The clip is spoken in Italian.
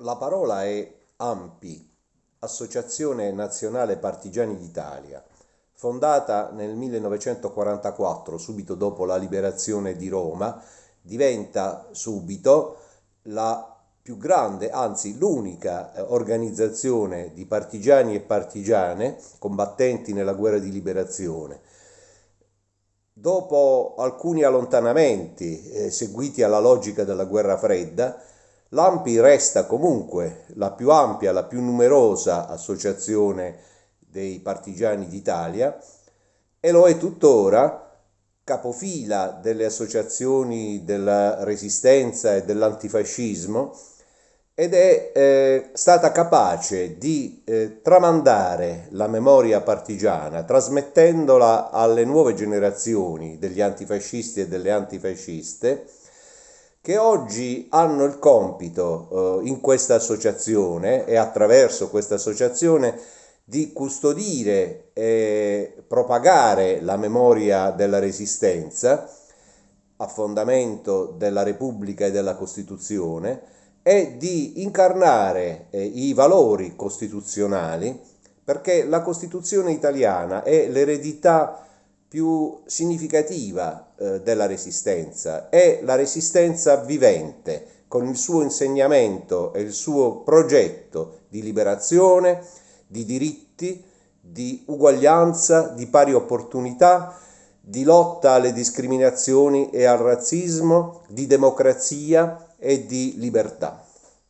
La parola è AMPI, Associazione Nazionale Partigiani d'Italia, fondata nel 1944, subito dopo la liberazione di Roma, diventa subito la più grande, anzi l'unica eh, organizzazione di partigiani e partigiane combattenti nella guerra di liberazione. Dopo alcuni allontanamenti eh, seguiti alla logica della guerra fredda, L'AMPI resta comunque la più ampia, la più numerosa associazione dei partigiani d'Italia e lo è tuttora capofila delle associazioni della resistenza e dell'antifascismo ed è eh, stata capace di eh, tramandare la memoria partigiana, trasmettendola alle nuove generazioni degli antifascisti e delle antifasciste, che oggi hanno il compito eh, in questa associazione e attraverso questa associazione di custodire e propagare la memoria della resistenza a fondamento della Repubblica e della Costituzione e di incarnare eh, i valori costituzionali perché la Costituzione italiana è l'eredità più significativa eh, della resistenza, è la resistenza vivente, con il suo insegnamento e il suo progetto di liberazione, di diritti, di uguaglianza, di pari opportunità, di lotta alle discriminazioni e al razzismo, di democrazia e di libertà.